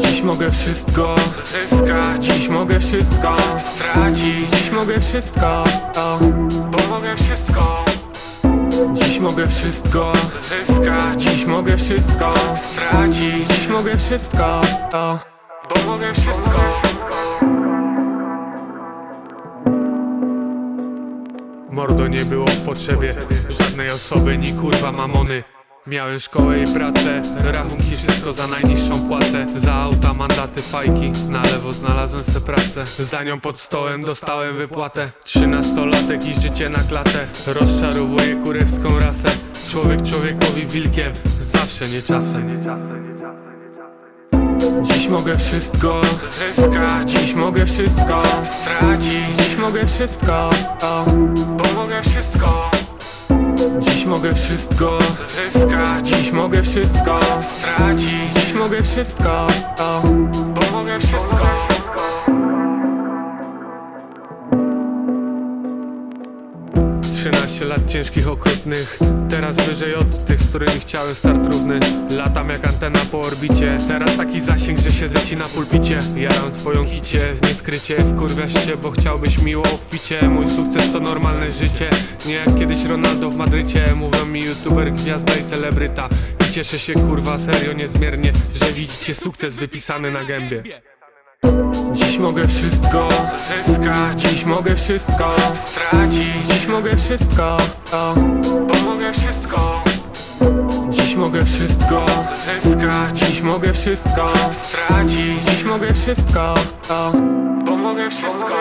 Dziś mogę wszystko zyskać. Dziś mogę wszystko stracić. Dziś mogę wszystko Bo mogę wszystko. Dziś mogę wszystko zyskać. Dziś mogę wszystko stracić. Dziś mogę wszystko Bo mogę wszystko. Mordo nie było w potrzebie. Żadnej osoby, ni kurwa mamony Miałem szkołę i pracę, rachunki wszystko za najniższą płacę. Za auta, mandaty, fajki, na lewo znalazłem se pracę Za nią pod stołem dostałem wypłatę. Trzynastolatek i życie na klatę. Rozczarowuje kurewską rasę. Człowiek człowiekowi wilkiem, zawsze nie czasem. Dziś mogę wszystko zyskać. Dziś mogę wszystko stracić. Dziś mogę wszystko o, Bo mogę wszystko Dziś mogę wszystko zyskać. Dziś mogę wszystko stracić. Dziś mogę wszystko 13 lat ciężkich, okrutnych. Teraz wyżej od tych, z którymi chciałem start równy. Latam jak antena po orbicie. Teraz taki zasięg, że się zeci na pulpicie. Jaram twoją hicie, nieskrycie. Wkurwiasz się, bo chciałbyś miło obficie. Mój sukces to normalne życie. Nie jak kiedyś Ronaldo w Madrycie. Mówią mi youtuber, gwiazda i celebryta. I cieszę się kurwa serio niezmiernie Że widzicie sukces wypisany na gębie mogę wszystko zyskać. Dziś mogę wszystko stracić. Dziś mogę wszystko o, Bo mogę wszystko. Dziś mogę wszystko zyskać. Dziś mogę wszystko stracić. Dziś mogę wszystko o, Bo mogę wszystko